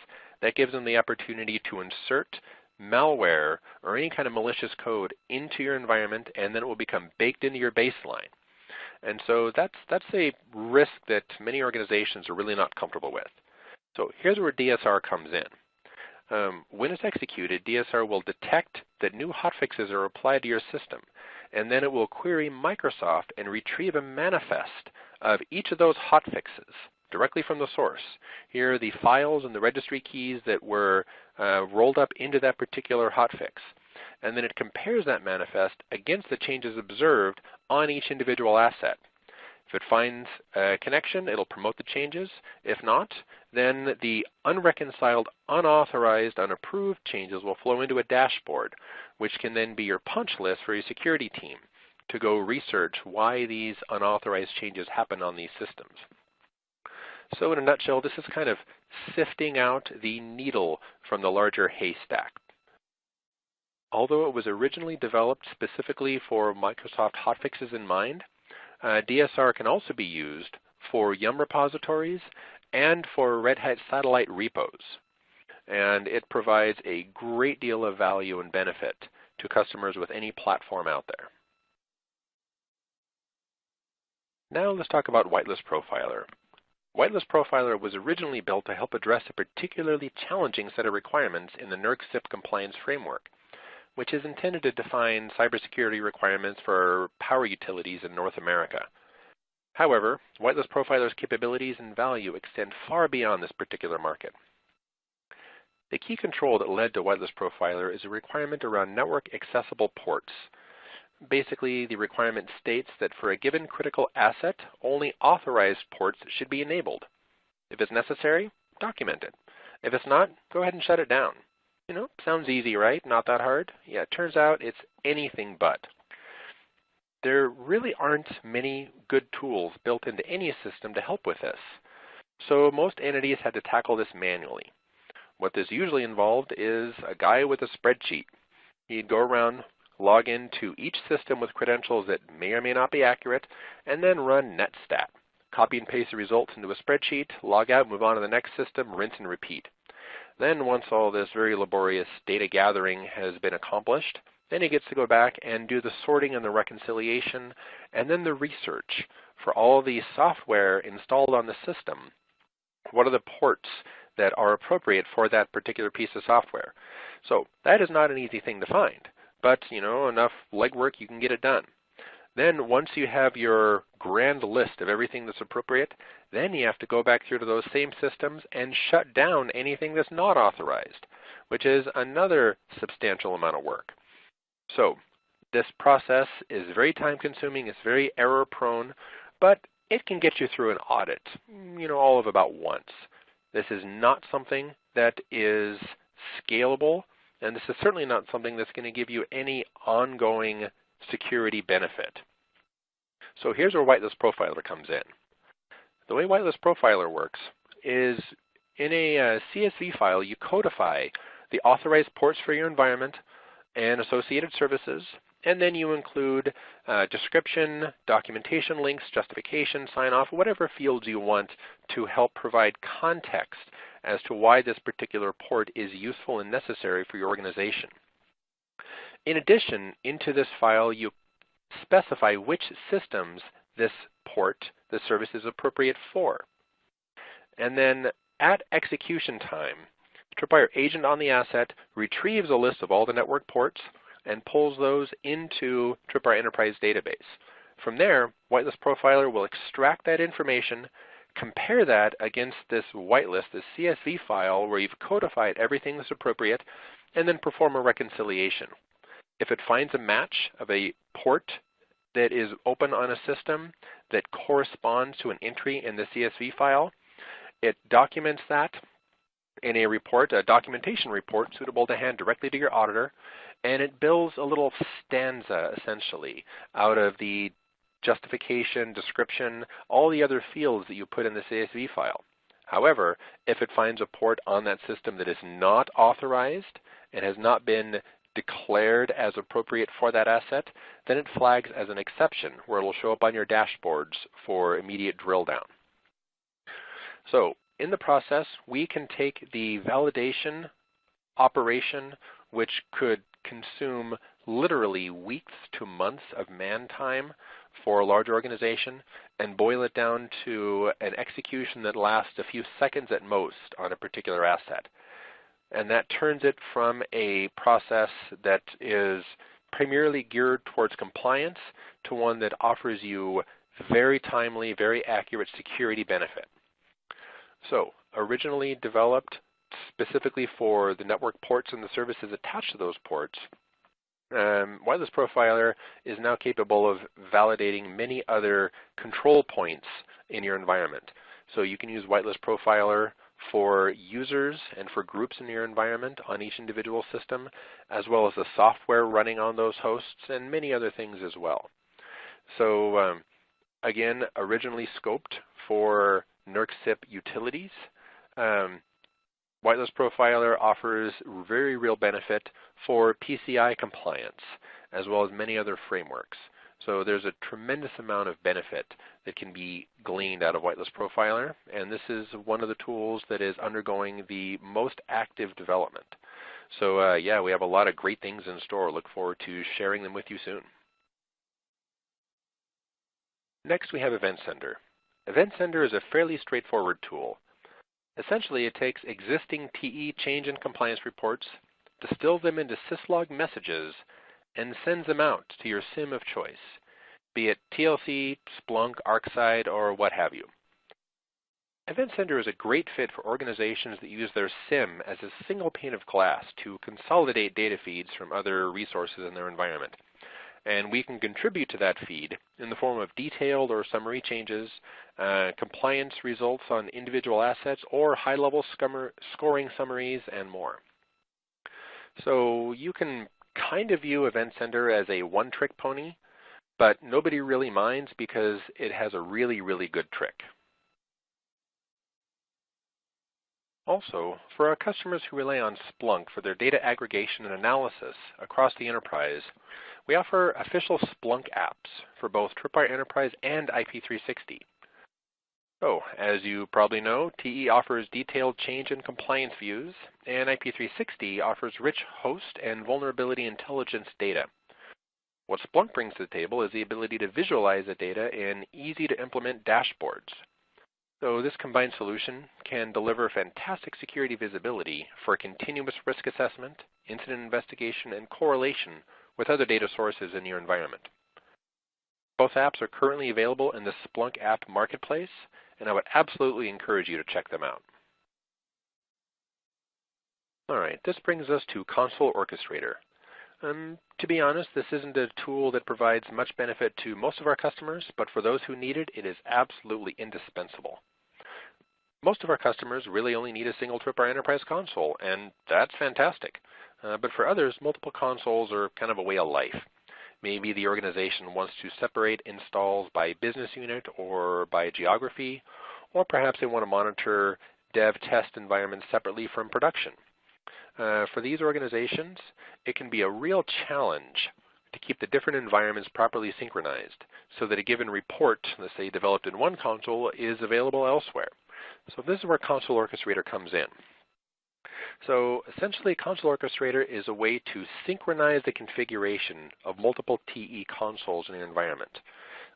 That gives them the opportunity to insert malware or any kind of malicious code into your environment and then it will become baked into your baseline. And so that's, that's a risk that many organizations are really not comfortable with. So here's where DSR comes in. Um, when it's executed, DSR will detect that new hotfixes are applied to your system, and then it will query Microsoft and retrieve a manifest of each of those hotfixes directly from the source. Here are the files and the registry keys that were uh, rolled up into that particular hotfix. And then it compares that manifest against the changes observed on each individual asset. If it finds a connection, it'll promote the changes. If not, then the unreconciled, unauthorized, unapproved changes will flow into a dashboard, which can then be your punch list for your security team to go research why these unauthorized changes happen on these systems. So in a nutshell, this is kind of sifting out the needle from the larger haystack. Although it was originally developed specifically for Microsoft hotfixes in mind, uh, DSR can also be used for Yum repositories and for Red Hat satellite repos. And it provides a great deal of value and benefit to customers with any platform out there. Now let's talk about Whitelist Profiler. Whitelist Profiler was originally built to help address a particularly challenging set of requirements in the NERC CIP compliance framework, which is intended to define cybersecurity requirements for power utilities in North America. However, Whitelist Profiler's capabilities and value extend far beyond this particular market. The key control that led to Whitelist Profiler is a requirement around network accessible ports, basically the requirement states that for a given critical asset, only authorized ports should be enabled. If it's necessary, document it. If it's not, go ahead and shut it down. You know, sounds easy, right? Not that hard? Yeah, it turns out it's anything but. There really aren't many good tools built into any system to help with this. So most entities had to tackle this manually. What this usually involved is a guy with a spreadsheet. He'd go around log into each system with credentials that may or may not be accurate, and then run netstat. Copy and paste the results into a spreadsheet, log out, move on to the next system, rinse and repeat. Then once all this very laborious data gathering has been accomplished, then he gets to go back and do the sorting and the reconciliation, and then the research for all the software installed on the system. What are the ports that are appropriate for that particular piece of software? So that is not an easy thing to find but you know enough legwork you can get it done. Then once you have your grand list of everything that's appropriate, then you have to go back through to those same systems and shut down anything that's not authorized, which is another substantial amount of work. So this process is very time consuming, it's very error prone, but it can get you through an audit, you know, all of about once. This is not something that is scalable, and this is certainly not something that's going to give you any ongoing security benefit. So here's where Whitelist Profiler comes in. The way Whitelist Profiler works is in a uh, CSV file, you codify the authorized ports for your environment and associated services, and then you include uh, description, documentation links, justification, sign off, whatever fields you want to help provide context as to why this particular port is useful and necessary for your organization. In addition, into this file you specify which systems this port, the service is appropriate for. And then at execution time, the Tripwire agent on the asset retrieves a list of all the network ports and pulls those into Tripwire Enterprise database. From there, Whitelist Profiler will extract that information, compare that against this whitelist, this CSV file where you've codified everything that's appropriate, and then perform a reconciliation. If it finds a match of a port that is open on a system that corresponds to an entry in the CSV file, it documents that in a report, a documentation report suitable to hand directly to your auditor, and it builds a little stanza essentially out of the justification, description, all the other fields that you put in the CSV file. However, if it finds a port on that system that is not authorized and has not been declared as appropriate for that asset, then it flags as an exception where it will show up on your dashboards for immediate drill down. So in the process, we can take the validation operation, which could consume literally weeks to months of man time for a large organization and boil it down to an execution that lasts a few seconds at most on a particular asset. And that turns it from a process that is primarily geared towards compliance to one that offers you very timely, very accurate security benefit. So originally developed specifically for the network ports and the services attached to those ports, um, Whitelist Profiler is now capable of validating many other control points in your environment. So you can use Whitelist Profiler for users and for groups in your environment on each individual system, as well as the software running on those hosts and many other things as well. So um, again, originally scoped for NERC CIP utilities, um, Whitelist Profiler offers very real benefit for PCI compliance, as well as many other frameworks. So there's a tremendous amount of benefit that can be gleaned out of Whitelist Profiler, and this is one of the tools that is undergoing the most active development. So uh, yeah, we have a lot of great things in store. Look forward to sharing them with you soon. Next, we have Event Sender. Event Sender is a fairly straightforward tool. Essentially, it takes existing TE change and compliance reports, distills them into syslog messages, and sends them out to your SIM of choice, be it TLC, Splunk, ArcSight, or what have you. Event Sender is a great fit for organizations that use their SIM as a single pane of glass to consolidate data feeds from other resources in their environment and we can contribute to that feed in the form of detailed or summary changes, uh, compliance results on individual assets, or high-level scoring summaries, and more. So you can kind of view Event Sender as a one-trick pony, but nobody really minds because it has a really, really good trick. Also, for our customers who rely on Splunk for their data aggregation and analysis across the enterprise, we offer official Splunk apps for both Tripwire Enterprise and IP360. So, as you probably know, TE offers detailed change and compliance views, and IP360 offers rich host and vulnerability intelligence data. What Splunk brings to the table is the ability to visualize the data in easy-to-implement dashboards. So this combined solution can deliver fantastic security visibility for continuous risk assessment, incident investigation, and correlation with other data sources in your environment. Both apps are currently available in the Splunk app marketplace, and I would absolutely encourage you to check them out. All right, this brings us to Console Orchestrator. Um, to be honest, this isn't a tool that provides much benefit to most of our customers, but for those who need it, it is absolutely indispensable. Most of our customers really only need a single Tripwire Enterprise console, and that's fantastic. Uh, but for others, multiple consoles are kind of a way of life. Maybe the organization wants to separate installs by business unit or by geography, or perhaps they want to monitor dev test environments separately from production. Uh, for these organizations, it can be a real challenge to keep the different environments properly synchronized so that a given report, let's say developed in one console, is available elsewhere. So this is where Console Orchestrator comes in. So essentially, Console Orchestrator is a way to synchronize the configuration of multiple TE consoles in an environment.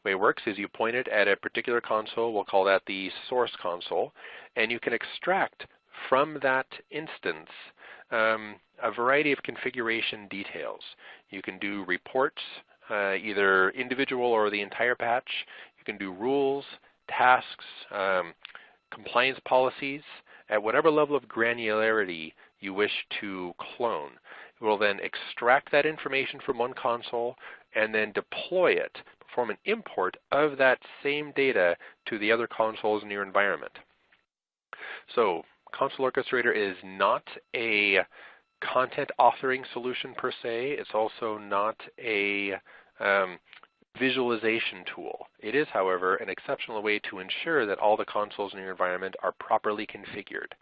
The way it works is you point it at a particular console, we'll call that the source console, and you can extract from that instance um, a variety of configuration details. You can do reports, uh, either individual or the entire patch. You can do rules, tasks, um, compliance policies at whatever level of granularity you wish to clone. It will then extract that information from one console and then deploy it, perform an import of that same data to the other consoles in your environment. So Console Orchestrator is not a content authoring solution per se. It's also not a um, visualization tool. It is, however, an exceptional way to ensure that all the consoles in your environment are properly configured.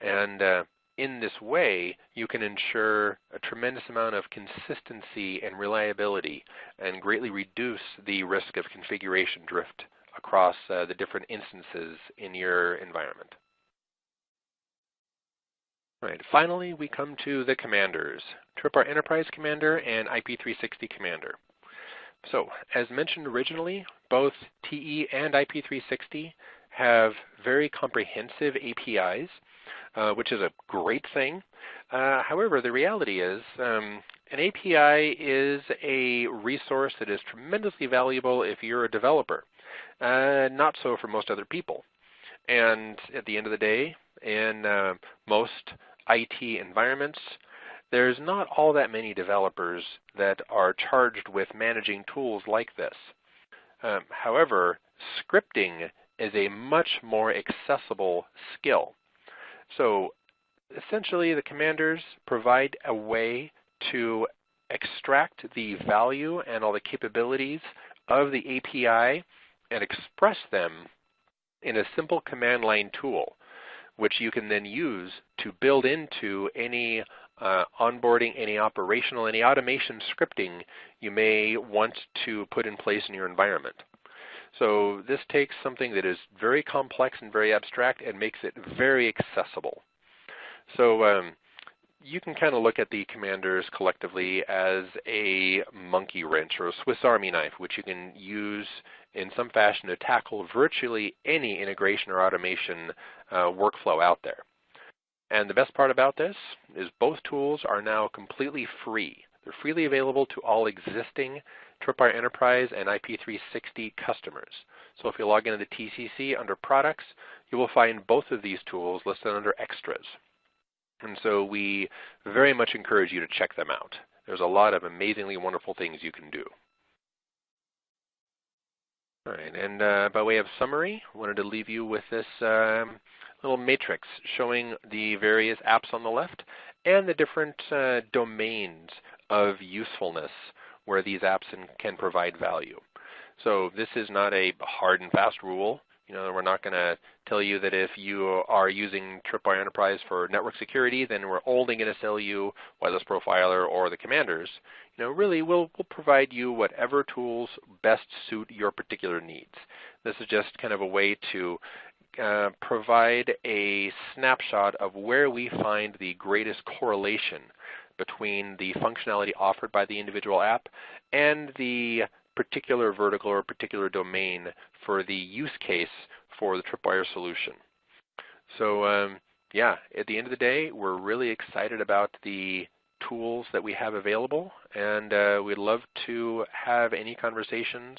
And uh, in this way, you can ensure a tremendous amount of consistency and reliability and greatly reduce the risk of configuration drift across uh, the different instances in your environment. Right. Finally, we come to the commanders, Tripwire Enterprise Commander and IP360 Commander. So, as mentioned originally, both TE and IP360 have very comprehensive APIs, uh, which is a great thing. Uh, however, the reality is um, an API is a resource that is tremendously valuable if you're a developer, uh, not so for most other people. And at the end of the day, in uh, most IT environments, there's not all that many developers that are charged with managing tools like this. Um, however, scripting is a much more accessible skill. So essentially the commanders provide a way to extract the value and all the capabilities of the API and express them in a simple command line tool which you can then use to build into any uh, onboarding, any operational, any automation scripting you may want to put in place in your environment. So this takes something that is very complex and very abstract and makes it very accessible. So um, you can kind of look at the commanders collectively as a monkey wrench or a Swiss Army knife, which you can use in some fashion to tackle virtually any integration or automation uh, workflow out there. And the best part about this is both tools are now completely free. They're freely available to all existing Tripwire Enterprise and IP360 customers. So if you log into the TCC under Products, you will find both of these tools listed under Extras. And so we very much encourage you to check them out. There's a lot of amazingly wonderful things you can do. All right, and uh, by way of summary, I wanted to leave you with this um, little matrix showing the various apps on the left and the different uh, domains of usefulness where these apps can provide value. So this is not a hard and fast rule. You know, we're not going to tell you that if you are using Tripwire Enterprise for network security, then we're only going to sell you Whitelist Profiler or the Commanders. You know, really, we'll, we'll provide you whatever tools best suit your particular needs. This is just kind of a way to uh, provide a snapshot of where we find the greatest correlation between the functionality offered by the individual app and the particular vertical or particular domain for the use case for the Tripwire solution. So um, yeah, at the end of the day, we're really excited about the tools that we have available, and uh, we'd love to have any conversations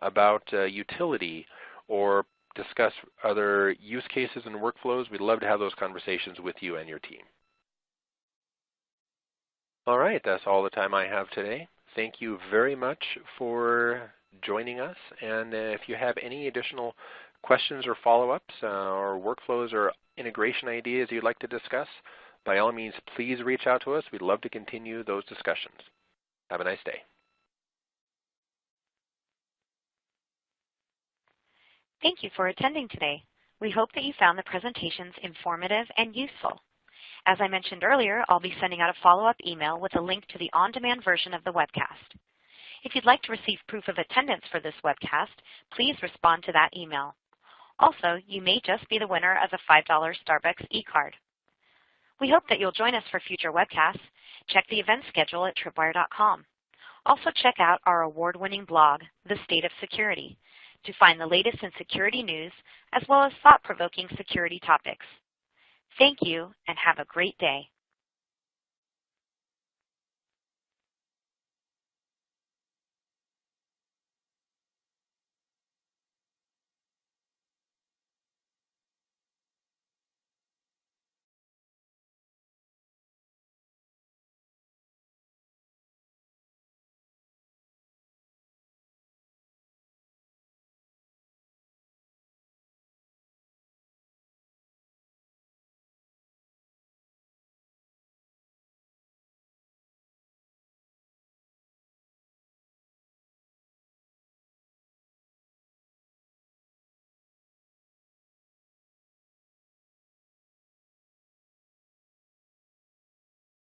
about uh, utility or discuss other use cases and workflows. We'd love to have those conversations with you and your team. All right, that's all the time I have today. Thank you very much for joining us. And if you have any additional questions or follow-ups uh, or workflows or integration ideas you'd like to discuss, by all means, please reach out to us. We'd love to continue those discussions. Have a nice day. Thank you for attending today. We hope that you found the presentations informative and useful. As I mentioned earlier, I'll be sending out a follow-up email with a link to the on-demand version of the webcast. If you'd like to receive proof of attendance for this webcast, please respond to that email. Also, you may just be the winner of a $5 Starbucks e-card. We hope that you'll join us for future webcasts. Check the event schedule at tripwire.com. Also check out our award-winning blog, The State of Security, to find the latest in security news as well as thought-provoking security topics. Thank you and have a great day.